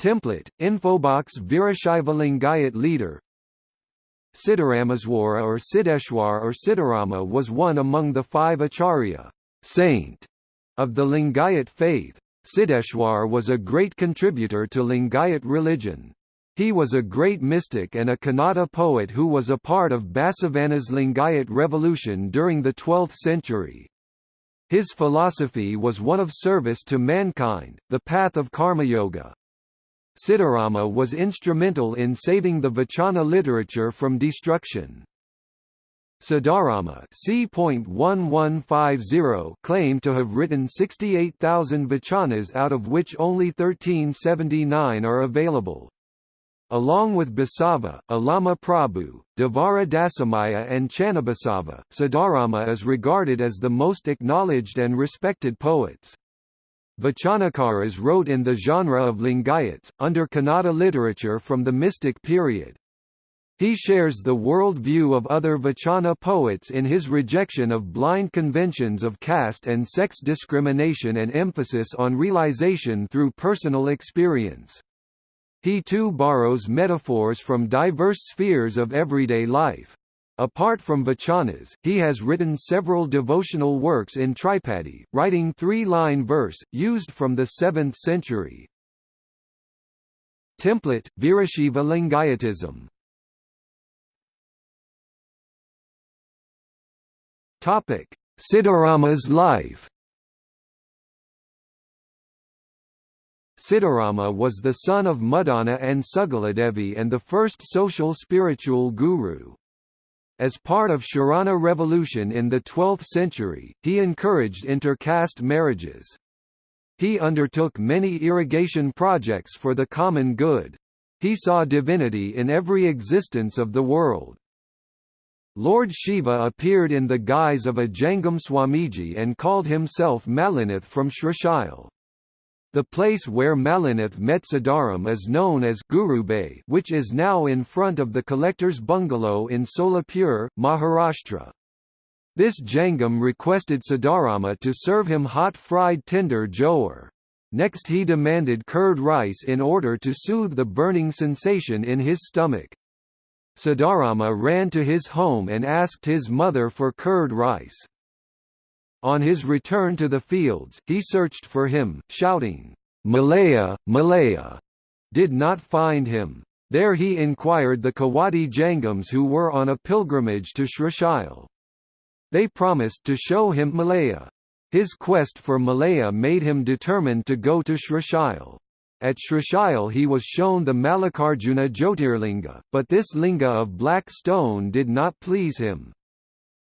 Template, Infobox Virashaiva Lingayat leader Siddharameswara or Siddheshwar or Siddharama was one among the five Acharya saint of the Lingayat faith. Siddheshwar was a great contributor to Lingayat religion. He was a great mystic and a Kannada poet who was a part of Basavana's Lingayat revolution during the 12th century. His philosophy was one of service to mankind, the path of karma yoga. Siddharama was instrumental in saving the Vachana literature from destruction. Siddharama c.1150 claimed to have written 68,000 vachanas out of which only 1379 are available. Along with Basava, Allama Prabhu, Devara Dasimayya and Channabasava, Siddharama is regarded as the most acknowledged and respected poets. Vachanakaras wrote in the genre of Lingayats, under Kannada literature from the mystic period. He shares the world view of other Vachana poets in his rejection of blind conventions of caste and sex discrimination and emphasis on realization through personal experience. He too borrows metaphors from diverse spheres of everyday life. Apart from vachanas, he has written several devotional works in Tripadi, writing three-line verse, used from the 7th century. Template, Virashaiva Lingayatism Siddharama's life Siddharama was the son of Muddana and Sugaladevi and the first social spiritual guru. As part of Sharana revolution in the 12th century, he encouraged inter-caste marriages. He undertook many irrigation projects for the common good. He saw divinity in every existence of the world. Lord Shiva appeared in the guise of a Jangam Swamiji and called himself Malinath from Srishail. The place where Malinath met Siddharam is known as Gurubay which is now in front of the collector's bungalow in Solapur, Maharashtra. This Jangam requested Siddharama to serve him hot fried tender jowar. Next he demanded curd rice in order to soothe the burning sensation in his stomach. Siddharama ran to his home and asked his mother for curd rice. On his return to the fields, he searched for him, shouting, Malaya, Malaya, did not find him. There he inquired the Kawadi Jangams who were on a pilgrimage to Srishail. They promised to show him Malaya. His quest for Malaya made him determined to go to Srishail. At Srishail he was shown the Mallikarjuna Jyotirlinga, but this linga of black stone did not please him.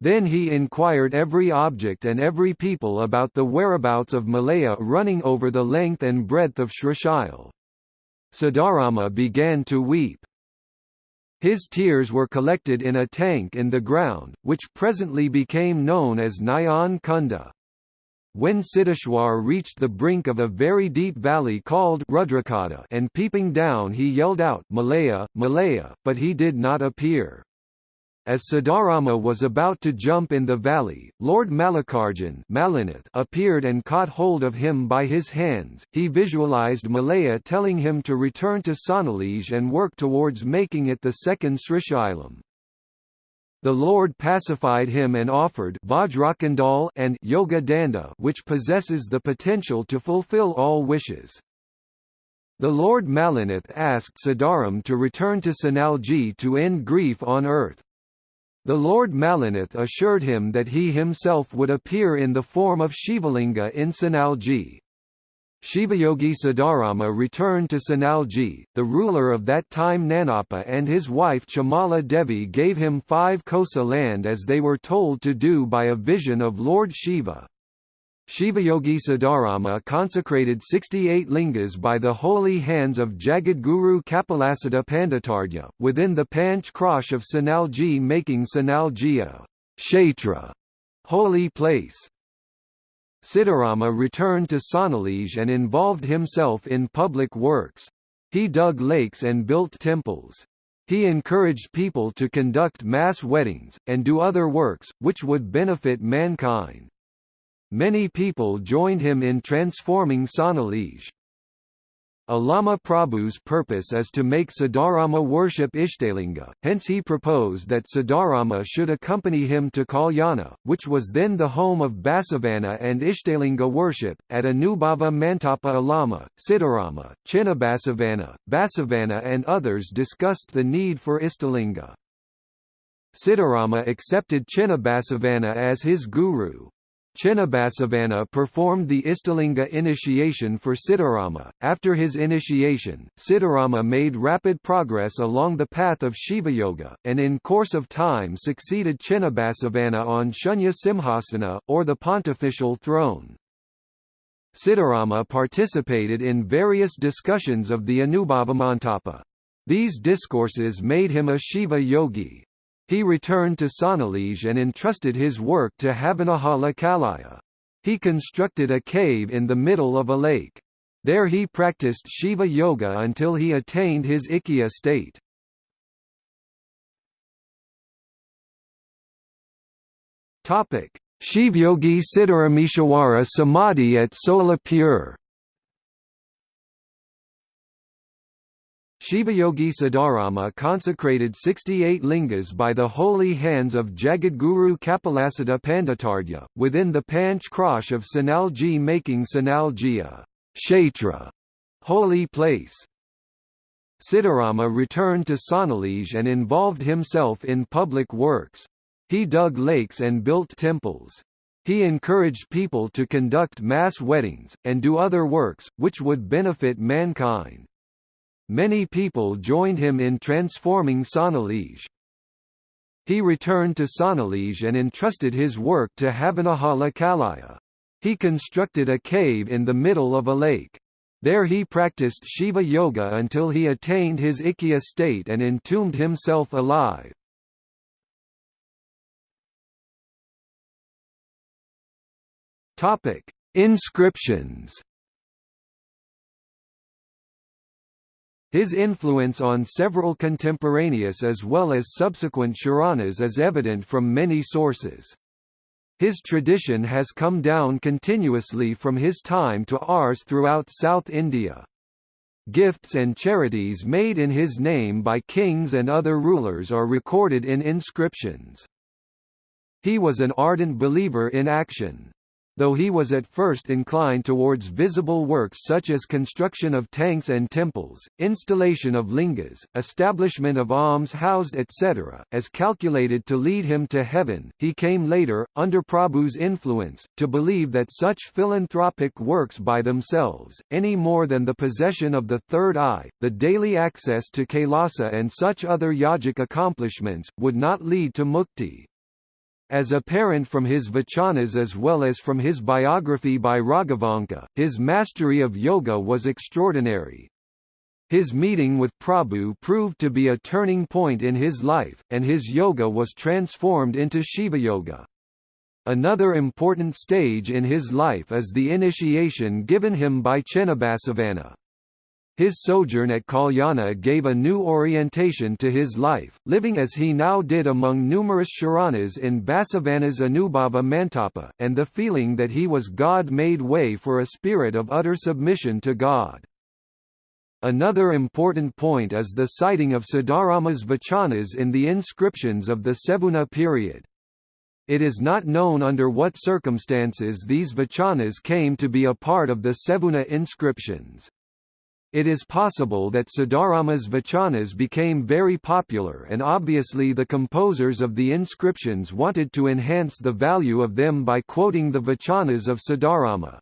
Then he inquired every object and every people about the whereabouts of Malaya running over the length and breadth of Srishail. Siddharama began to weep. His tears were collected in a tank in the ground, which presently became known as Nayan Kunda. When Siddheshwar reached the brink of a very deep valley called Rudrakota and peeping down he yelled out Malaya, Malaya, but he did not appear. As Siddharama was about to jump in the valley, Lord Mallikarjun appeared and caught hold of him by his hands. He visualized Malaya telling him to return to Sonalij and work towards making it the second Srishailam. The Lord pacified him and offered Vajrakandal and Yoga Danda which possesses the potential to fulfill all wishes. The Lord Malinath asked Siddharam to return to Sanalji to end grief on earth. The Lord Malinath assured him that he himself would appear in the form of Shivalinga in Sanalji. Shivayogi Siddharama returned to Sanalji, the ruler of that time Nanappa and his wife Chamala Devi gave him five kosa land as they were told to do by a vision of Lord Shiva. Shivayogi Siddharama consecrated 68 lingas by the holy hands of Jagadguru Kapilasiddha Panditarya, within the Panch Krosh of Sanalji making Sanalji a kshetra holy place. Siddharama returned to Sonalij and involved himself in public works. He dug lakes and built temples. He encouraged people to conduct mass weddings, and do other works, which would benefit mankind. Many people joined him in transforming Sonalij. Allama Prabhu's purpose is to make Siddharama worship Ishtalinga, hence he proposed that Siddharama should accompany him to Kalyana, which was then the home of Basavana and Ishtalinga worship. At Anubhava Mantapa Allama, Siddharama, Chinnabasavana, Basavana and others discussed the need for Ishtalinga. Siddharama accepted Chinnabasavana as his guru, Chinnabasavana performed the Ishtalinga initiation for Siddharama. After his initiation, Siddharama made rapid progress along the path of Shiva Yoga, and in course of time succeeded Chinnabasavana on Shunya Simhasana, or the pontifical throne. Siddharama participated in various discussions of the Anubhavamantapa. These discourses made him a Shiva yogi, he returned to Sonalij and entrusted his work to Havanahala Kalaya. He constructed a cave in the middle of a lake. There he practiced Shiva Yoga until he attained his Ikkya state. Shivayogi Siddharameshwara Samadhi at Solapur Shivayogi Siddharama consecrated 68 lingas by the holy hands of Jagadguru Kapilasiddha Panditarya, within the Panch Krosh of Sanalji making Sanalji a kshetra, holy place. Siddharama returned to Sonalij and involved himself in public works. He dug lakes and built temples. He encouraged people to conduct mass weddings, and do other works, which would benefit mankind. Many people joined him in transforming Sonalij. He returned to Sonalij and entrusted his work to Havanahala Kalaya. He constructed a cave in the middle of a lake. There he practiced Shiva Yoga until he attained his Ikkya state and entombed himself alive. Inscriptions His influence on several contemporaneous as well as subsequent Sharanas is evident from many sources. His tradition has come down continuously from his time to ours throughout South India. Gifts and charities made in his name by kings and other rulers are recorded in inscriptions. He was an ardent believer in action. Though he was at first inclined towards visible works such as construction of tanks and temples, installation of lingas, establishment of alms-housed etc., as calculated to lead him to heaven, he came later, under Prabhu's influence, to believe that such philanthropic works by themselves, any more than the possession of the third eye, the daily access to Kailasa and such other yogic accomplishments, would not lead to mukti. As apparent from his vachanas as well as from his biography by Raghavanka, his mastery of yoga was extraordinary. His meeting with Prabhu proved to be a turning point in his life, and his yoga was transformed into Shiva Yoga. Another important stage in his life is the initiation given him by Chinnabasavana. His sojourn at Kalyana gave a new orientation to his life, living as he now did among numerous Sharanas in Basavana's Anubhava Mantapa, and the feeling that he was God made way for a spirit of utter submission to God. Another important point is the citing of Siddharama's vachanas in the inscriptions of the Sevuna period. It is not known under what circumstances these vachanas came to be a part of the Sevuna inscriptions. It is possible that Siddharama's vachanas became very popular and obviously the composers of the inscriptions wanted to enhance the value of them by quoting the vachanas of Siddharama.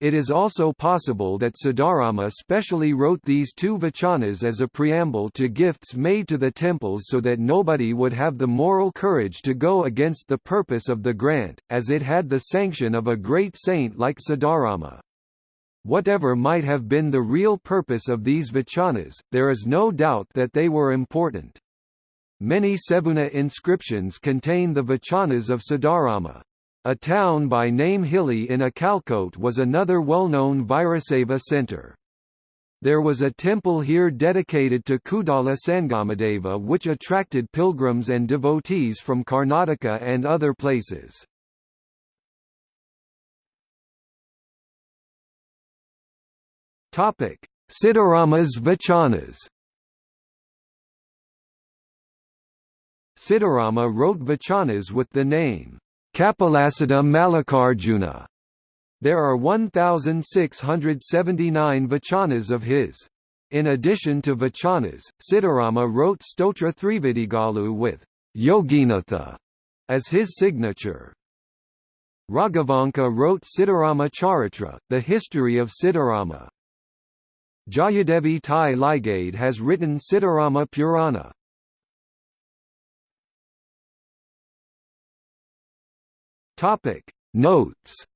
It is also possible that Siddharama specially wrote these two vachanas as a preamble to gifts made to the temples so that nobody would have the moral courage to go against the purpose of the grant, as it had the sanction of a great saint like Siddharama. Whatever might have been the real purpose of these vachanas, there is no doubt that they were important. Many Sevuna inscriptions contain the vachanas of Siddharama. A town by name Hilli in Akalkot was another well-known Virashaiva center. There was a temple here dedicated to Kudala Sangamadeva which attracted pilgrims and devotees from Karnataka and other places. Topic: Siddharamas Vachanas Siddharama wrote vachanas with the name Kapilasiddha Mallikarjuna. There are 1,679 vachanas of his. In addition to vachanas, Siddharama wrote Stotra Thrividigalu with Yoginatha as his signature. Raghavanka wrote Siddharama Charitra, the history of Siddharama. Jayadevi Tai Ligade has written Siddharama Purana. Topic Notes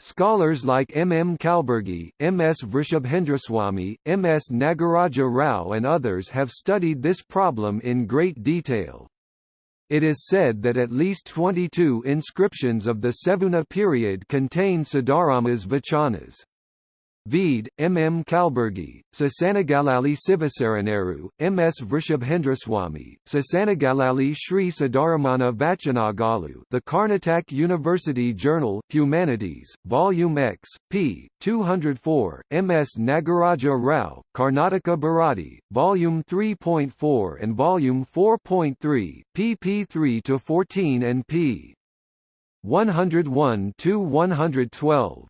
Scholars like M. M. Kalburgi, M. S. Vrishabhendraswamy, M. S. Nagaraja Rao and others have studied this problem in great detail. It is said that at least 22 inscriptions of the Sevuna period contain Siddharama's vachanas. Vede, M. M. Kalburgi, Sasanagalali Sivasaraneru, M. S. Vrishabhendraswamy, Sasanagalali Sri Siddharamana Vachanagalu The Karnataka University Journal, Humanities, Volume X, p. 204, M. S. Nagaraja Rao, Karnataka Bharati, Volume 3.4 and Volume 4.3, pp 3–14 and p. 101–112.